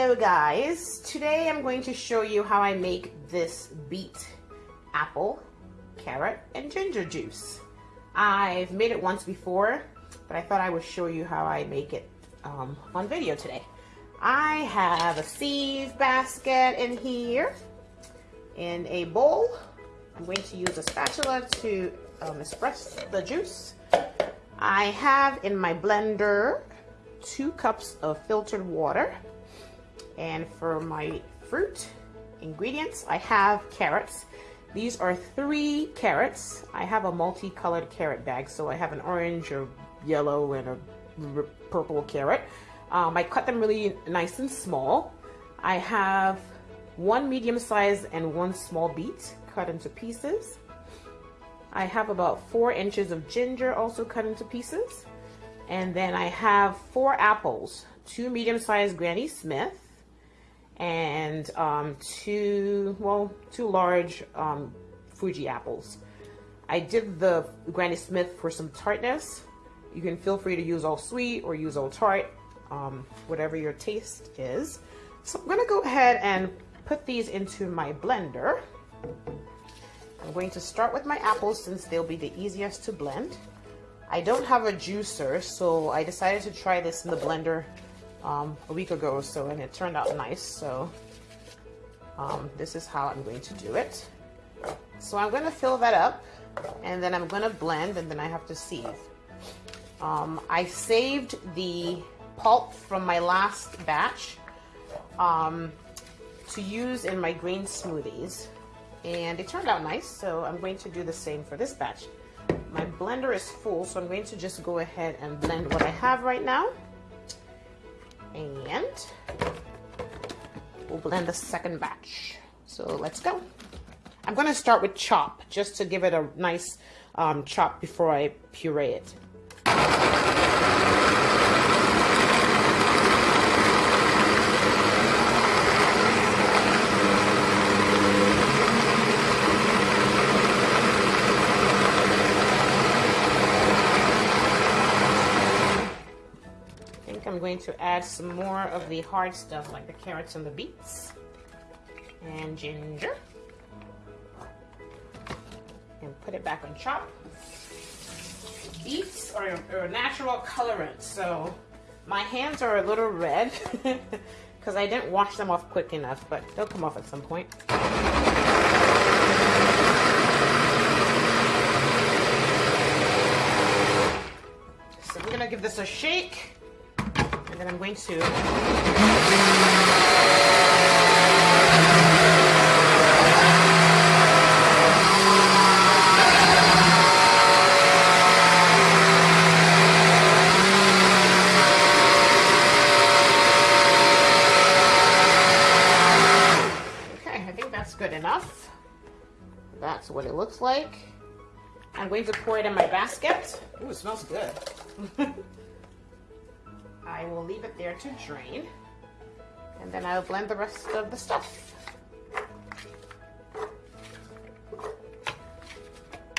Hello guys, today I'm going to show you how I make this beet, apple, carrot, and ginger juice. I've made it once before, but I thought I would show you how I make it um, on video today. I have a sieve basket in here, in a bowl. I'm going to use a spatula to um, express the juice. I have in my blender two cups of filtered water. And for my fruit ingredients, I have carrots. These are three carrots. I have a multicolored carrot bag, so I have an orange, a yellow, and a purple carrot. Um, I cut them really nice and small. I have one medium size and one small beet cut into pieces. I have about four inches of ginger also cut into pieces. And then I have four apples, two medium-sized Granny Smith, and um, two, well, two large um, Fuji apples. I did the Granny Smith for some tartness. You can feel free to use all sweet or use all tart, um, whatever your taste is. So I'm gonna go ahead and put these into my blender. I'm going to start with my apples since they'll be the easiest to blend. I don't have a juicer, so I decided to try this in the blender um, a week ago or so, and it turned out nice. So um, this is how I'm going to do it. So I'm going to fill that up, and then I'm going to blend, and then I have to sieve. Um, I saved the pulp from my last batch um, to use in my green smoothies, and it turned out nice. So I'm going to do the same for this batch my blender is full, so I'm going to just go ahead and blend what I have right now. And we'll blend the second batch. So let's go. I'm to start with chop, just to give it a nice um, chop before I puree it. I'm going to add some more of the hard stuff like the carrots and the beets and ginger and put it back on chop. Beets are, a natural colorant, so my hands are a little red because I didn't wash them off quick enough, but they'll come off at some point. So we're gonna give this a shake and then I'm going to Okay, I think that's good enough. That's what it looks like. I'm going to pour it in my basket. Ooh, it smells good. I will leave it there to drain. And then I'll blend the rest of the stuff.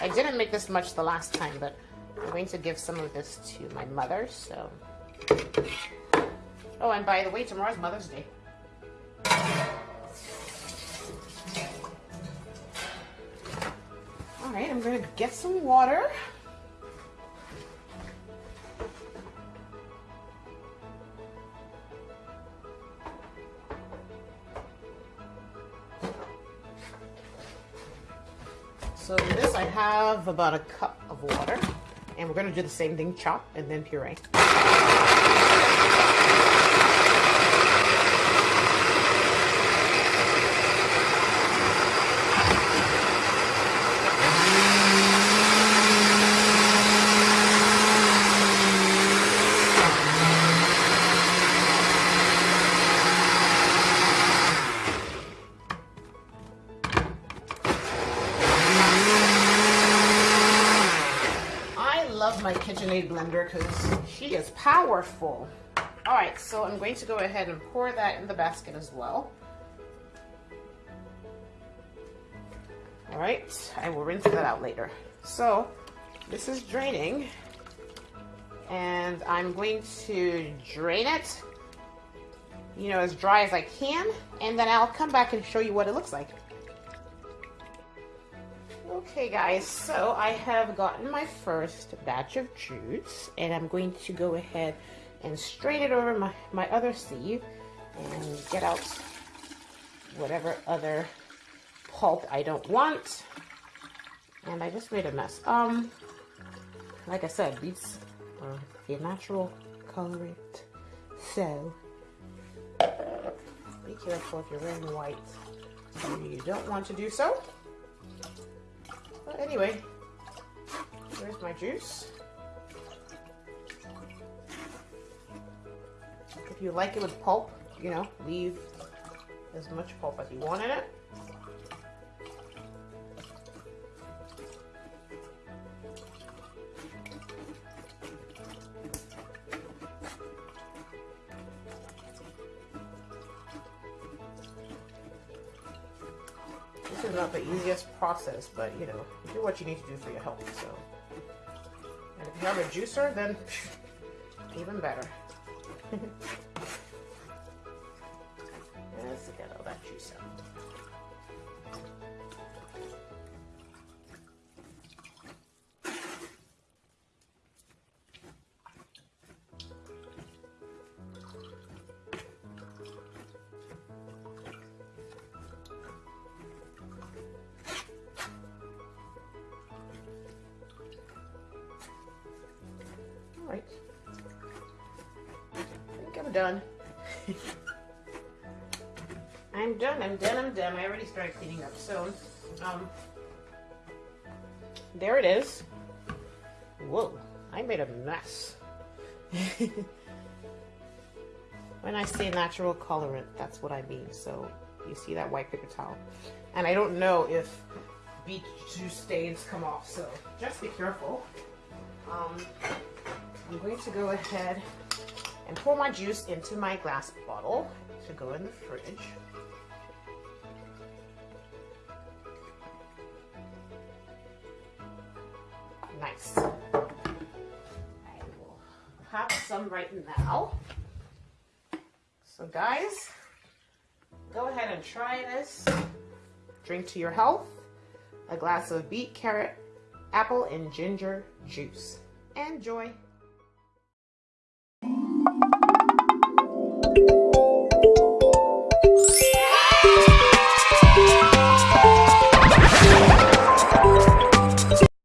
I didn't make this much the last time, but I'm going to give some of this to my mother, so. Oh, and by the way, tomorrow's Mother's Day. All right, I'm gonna get some water. So this I have about a cup of water and we're gonna do the same thing, chop and then puree. My KitchenAid blender because she is powerful. All right, so I'm going to go ahead and pour that in the basket as well. All right, I will rinse that out later. So this is draining and I'm going to drain it you know, as dry as I can, and then I'll come back and show you what it looks like. Okay guys, so I have gotten my first batch of juice, and I'm going to go ahead and strain it over my, my other sieve and get out whatever other pulp I don't want. And I just made a mess. Um, like I said, beets are a natural colorant. So, be careful if you're wearing white. You don't want to do so. Anyway, here's my juice. If you like it with pulp, you know, leave as much pulp as you want in it. Is not the easiest process, but you know, do what you need to do for your health. So, and if you have a juicer, then even better. Let's get all that juice out. I think I'm done. I'm done, I'm done, I'm done. I already started cleaning up. So, um, there it is. Whoa, I made a mess. when I say natural colorant, that's what I mean. So, you see that white paper towel. And I don't know if beet juice stains come off, so just be careful. Um, I'm going to go ahead and pour my juice into my glass bottle to go in the fridge. Nice. I will have some right now. So guys, go ahead and try this. Drink to your health. A glass of beet, carrot, apple, and ginger juice. Enjoy.